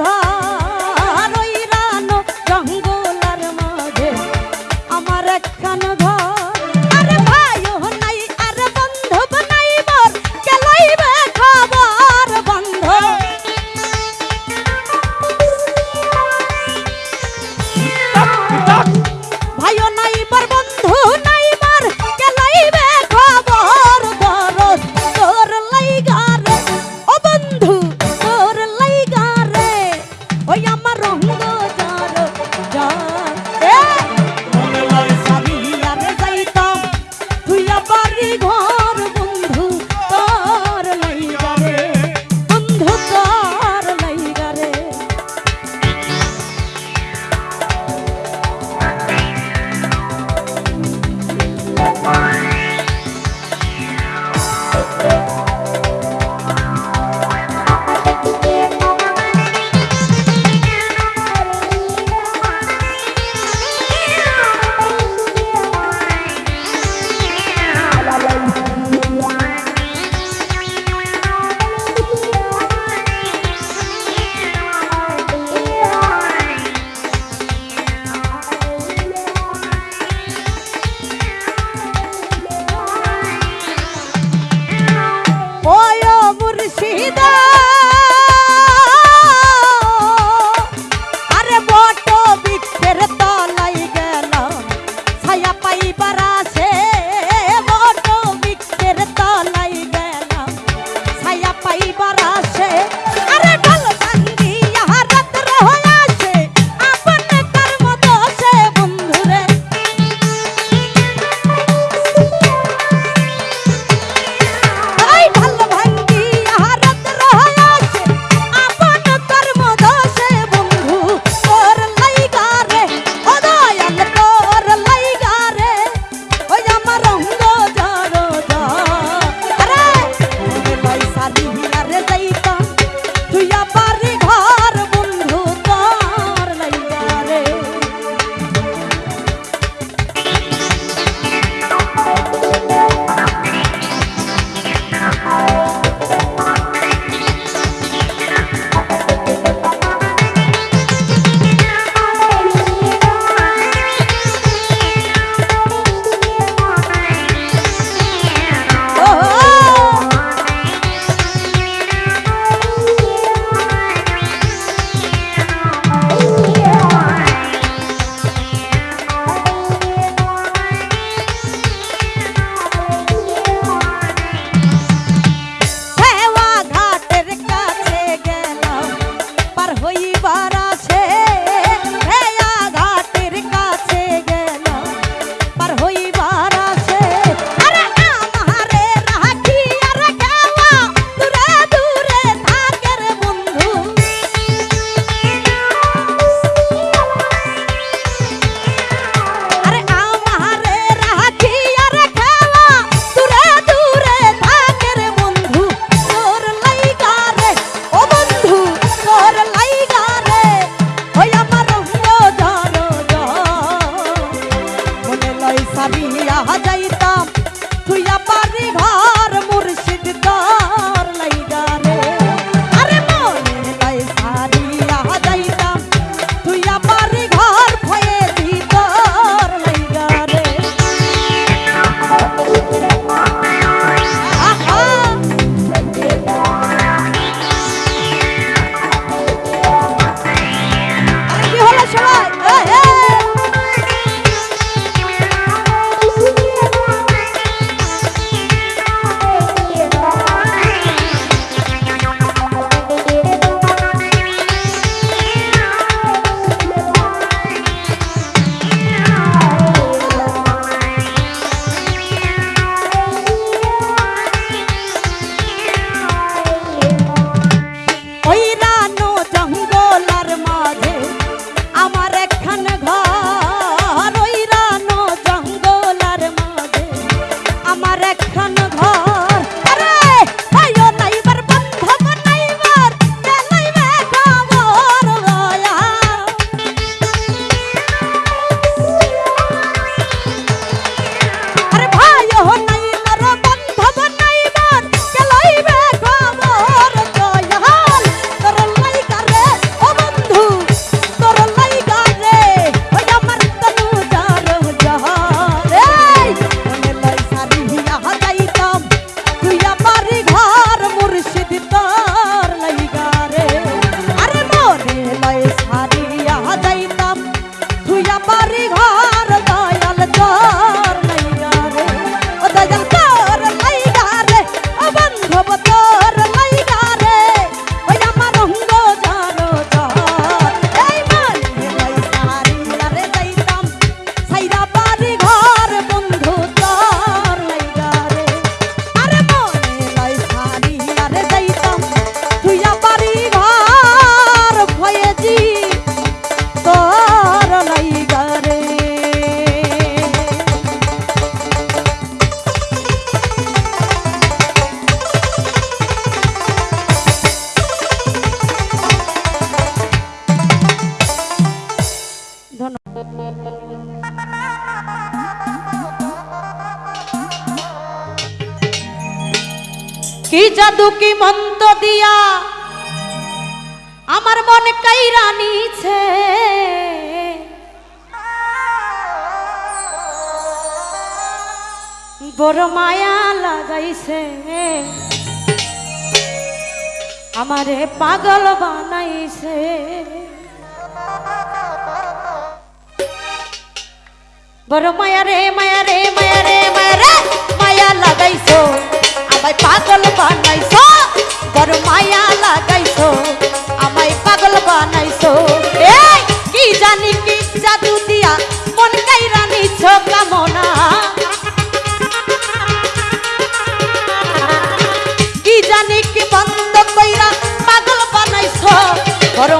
ঘর কি জাদু, কি মন্ত দিয়া আমার মন কাইরা নিছে? বড় মায়া লাগাইছে। আমারে পাগল বানাইছে। বড় মায়া রে মায়া রে মায়া রে মায়া রে, মায়া লাগাইছো, আমায় পাগল বানাইছো, বড় মায়া লাগাইছো, আমায় পাগল বানাইছো। এই, কি জানি কি জাদু দিয়া মন কাইরা নিছ কামনা। কি জানি কি বন্ধ কইরা পাগল বানাইছো, বড়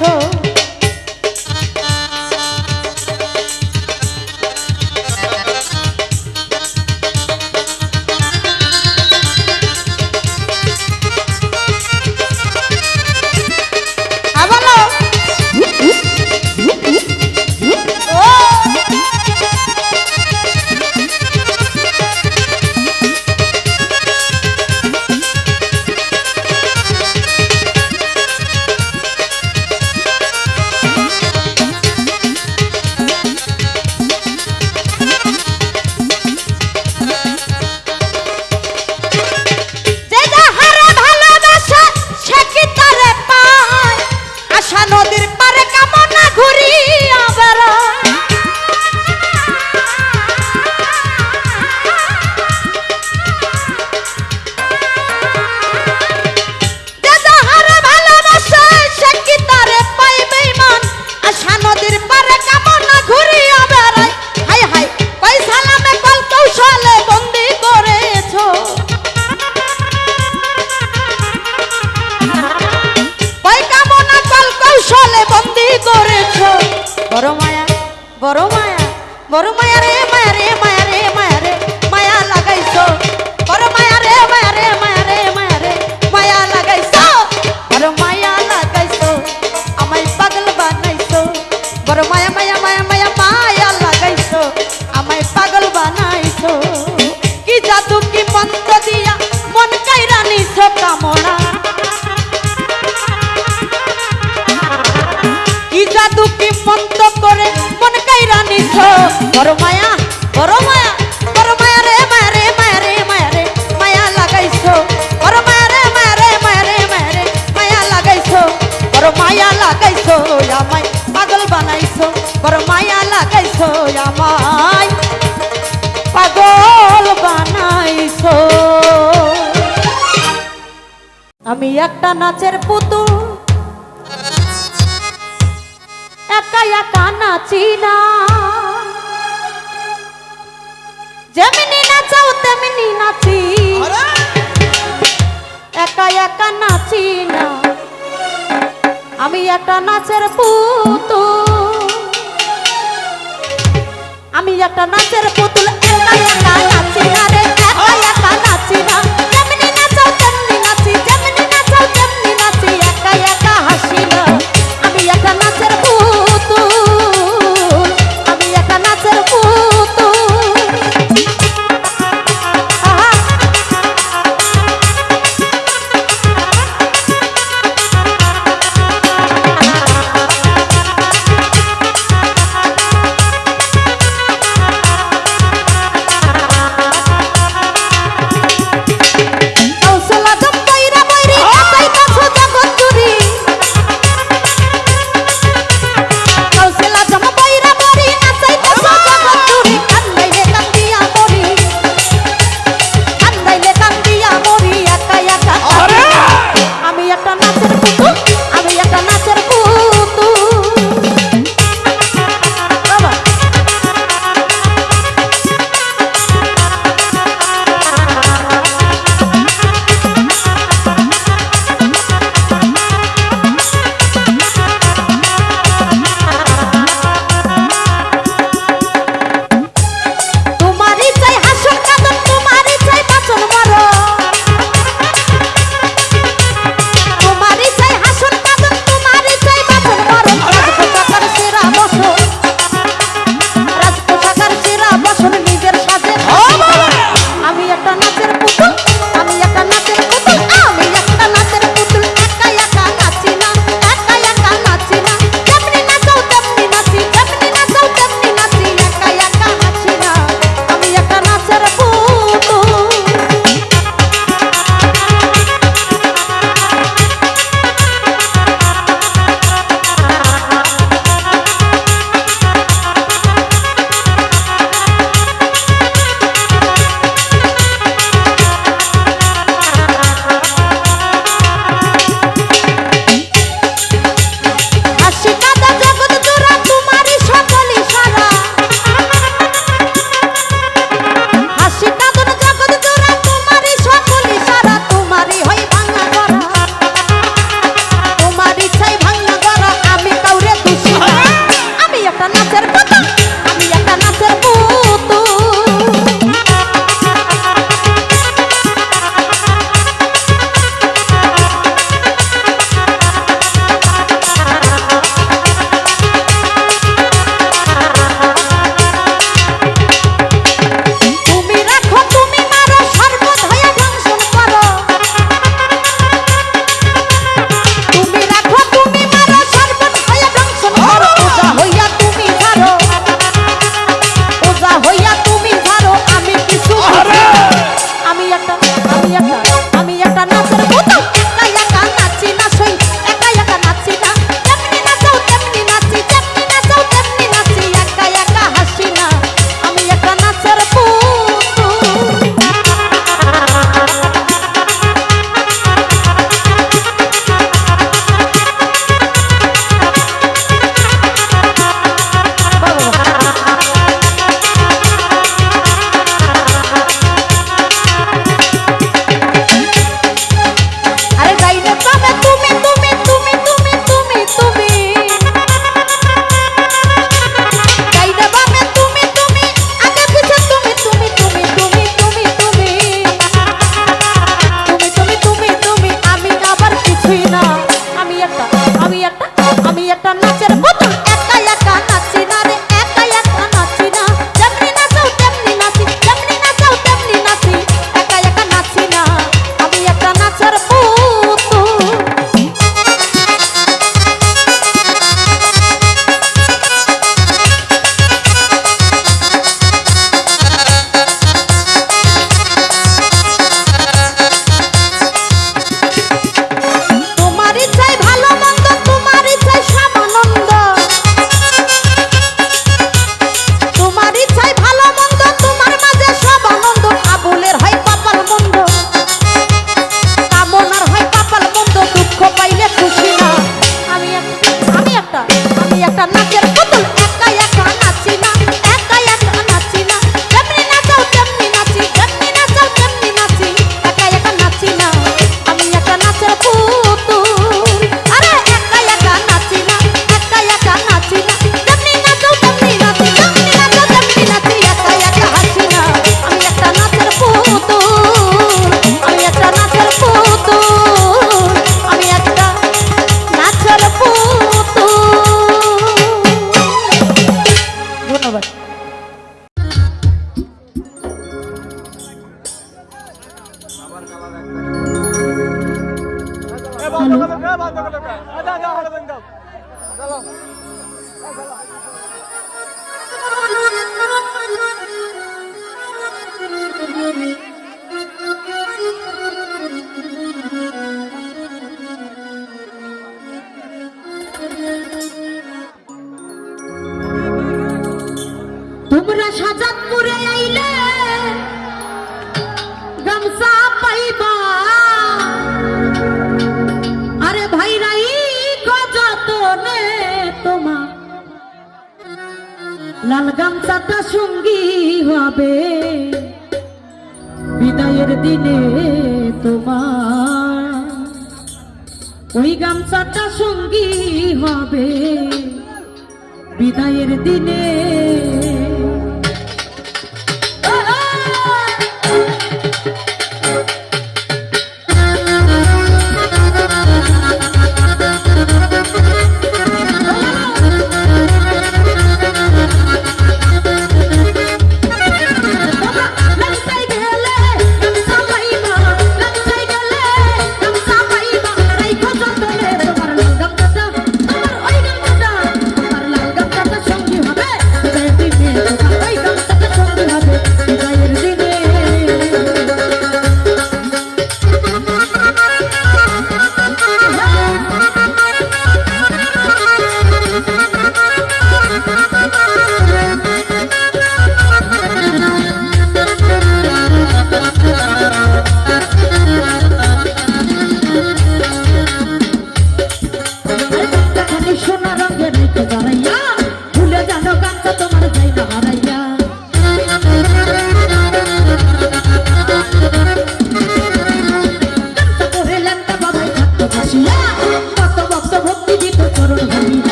그. আমায় পাগল বানাইছো। আমি একটা নাচের পুতুল একা একা নাচি না। যেমনি নাচাও তেমনি নাচি। একা একা নাচি না। আমি একটা নাচের পুতুল। আমি একটা নাচের পুতুল একা একা নাচি না রে একা একা নাচি না।